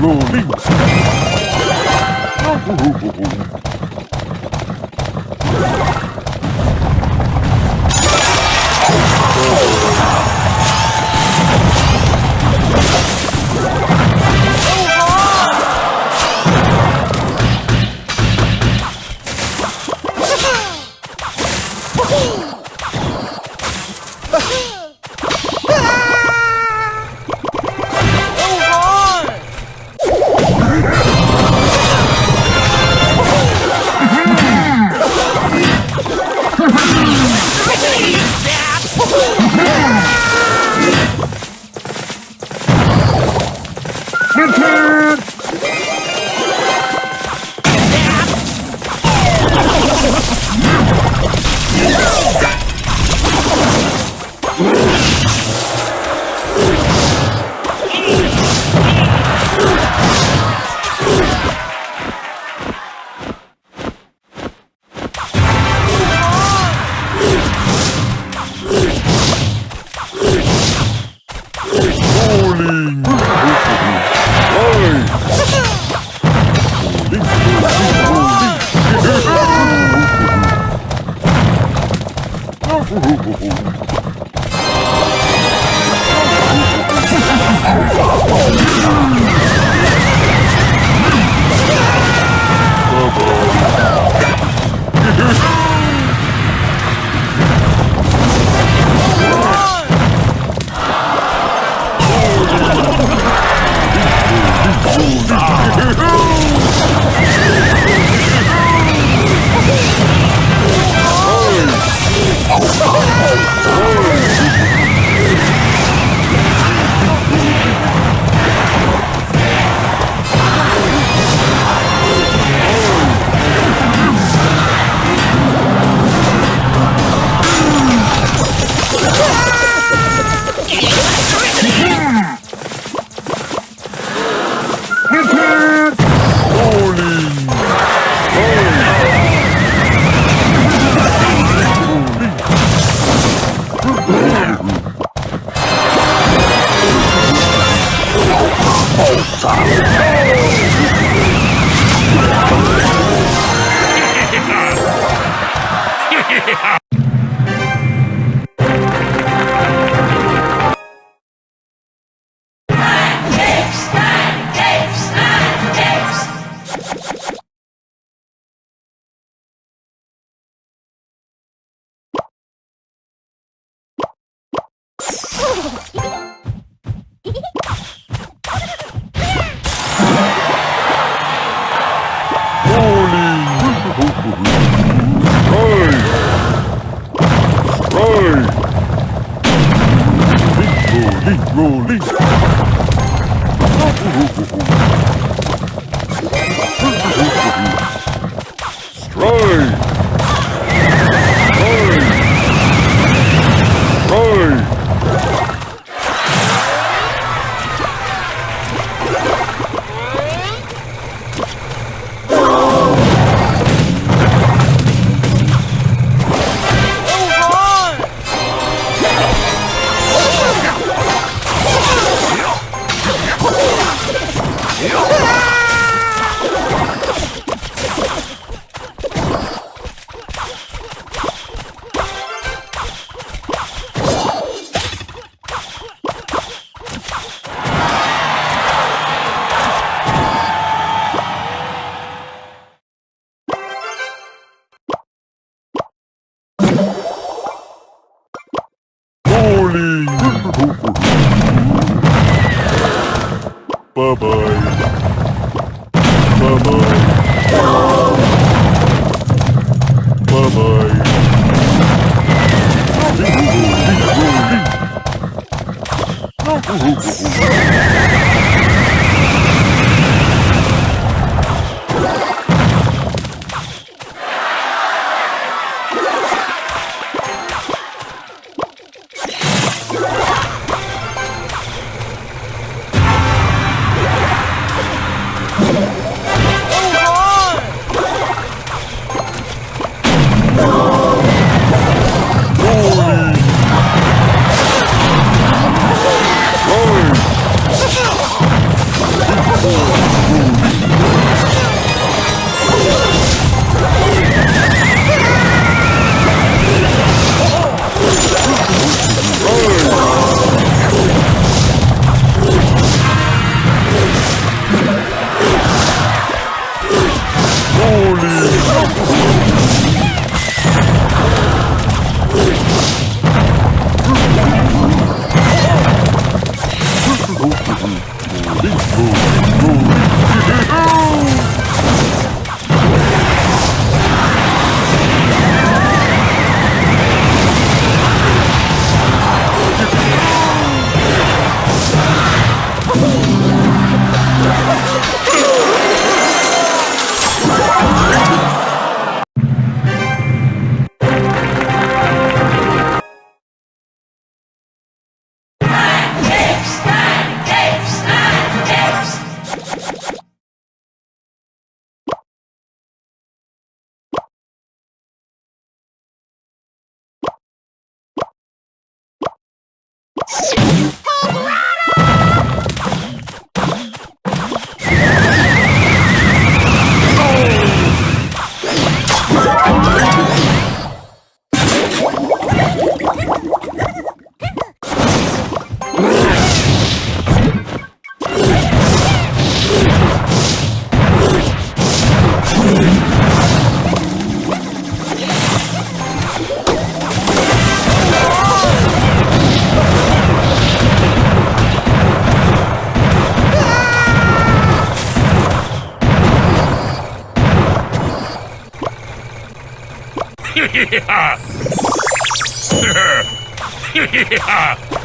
rolling, rolling, rolling, Oh, Rolling. Right. Right. Rolling, rolling. Vou, vou, vou. Keep moving, moving. Bowling!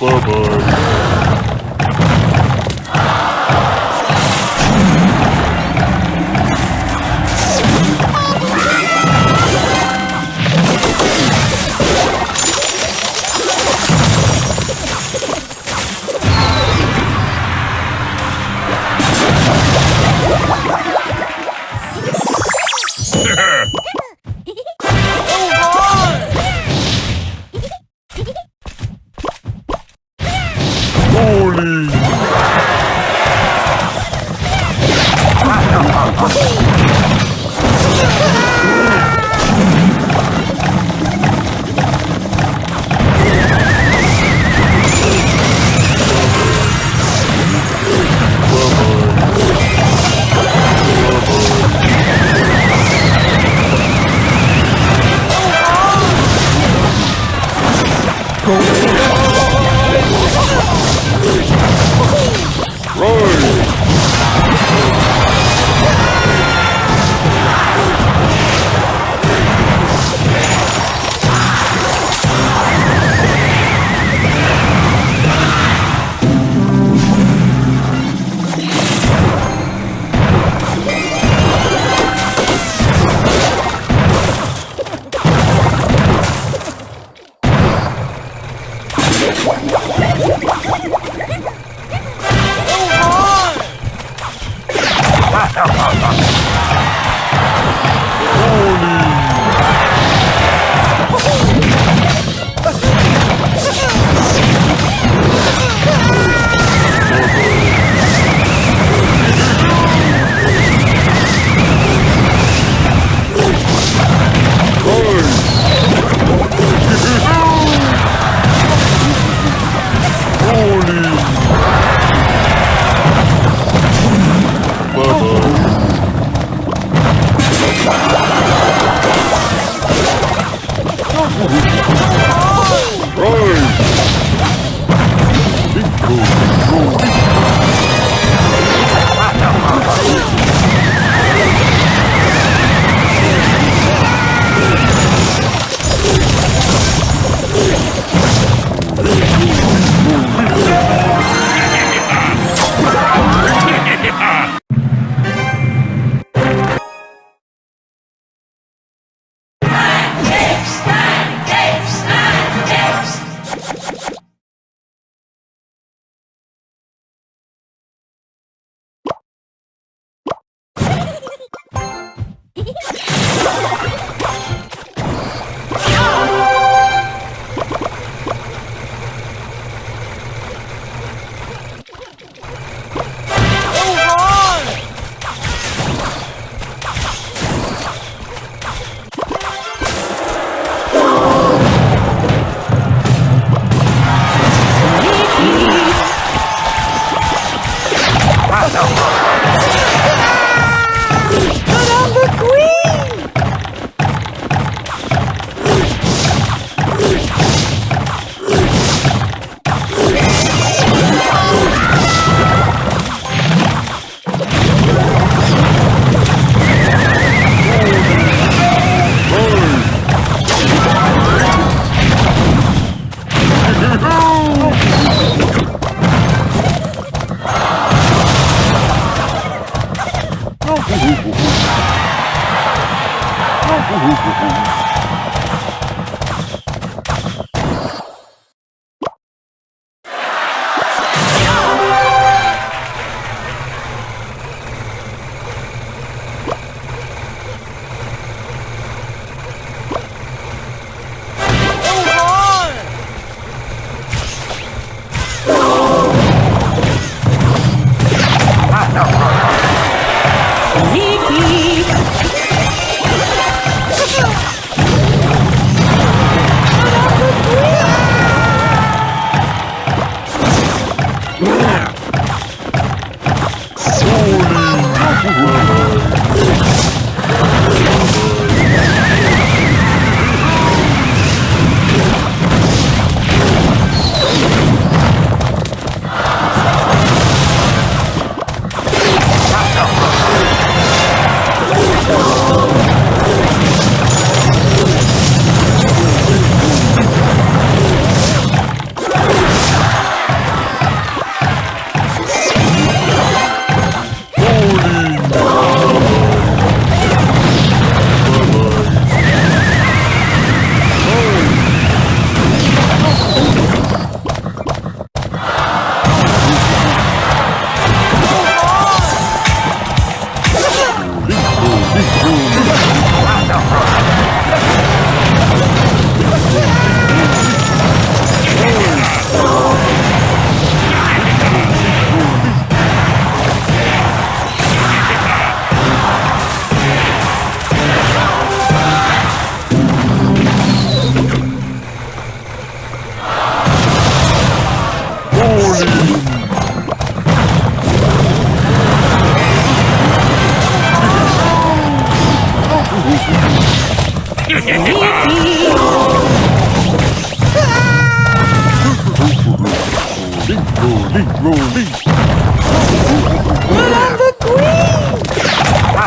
Bye-bye.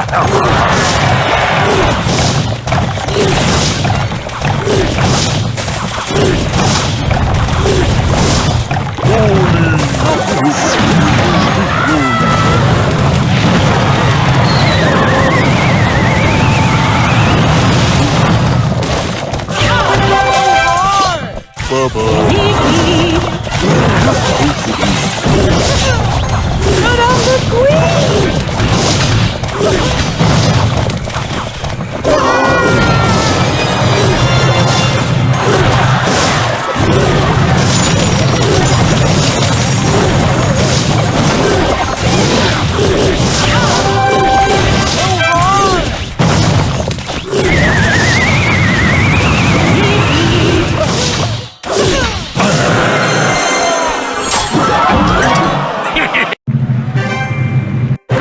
Queen!